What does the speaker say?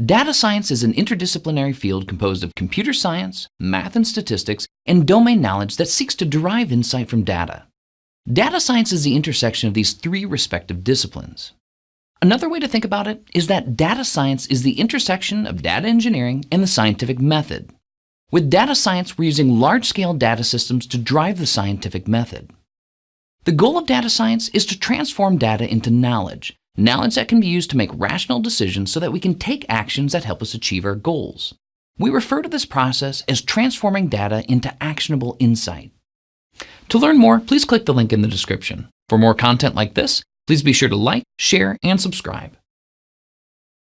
Data science is an interdisciplinary field composed of computer science, math and statistics, and domain knowledge that seeks to derive insight from data. Data science is the intersection of these three respective disciplines. Another way to think about it is that data science is the intersection of data engineering and the scientific method. With data science, we're using large-scale data systems to drive the scientific method. The goal of data science is to transform data into knowledge, knowledge that can be used to make rational decisions so that we can take actions that help us achieve our goals. We refer to this process as transforming data into actionable insight. To learn more, please click the link in the description. For more content like this, please be sure to like, share, and subscribe.